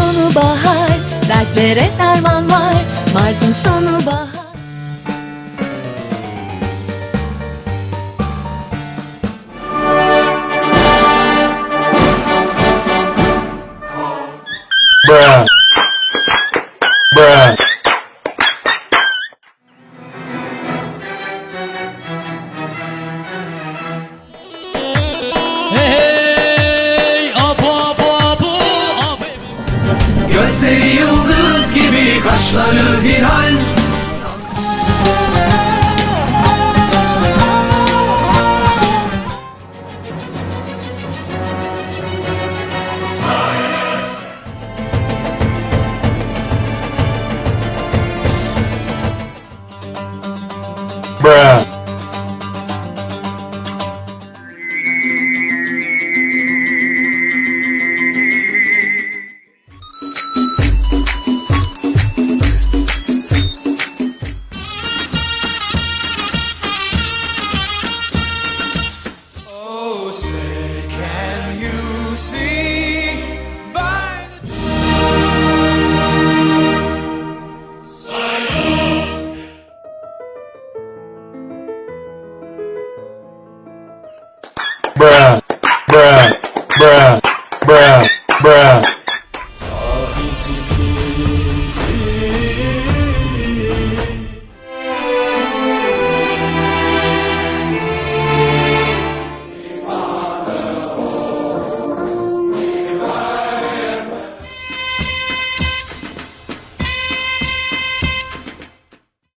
sonu bahar Dertlere derman var Mart'ın sonu bahar Bruh. Bruh. Kaşları hilal Bruh. bruh, bruh, bruh, bruh.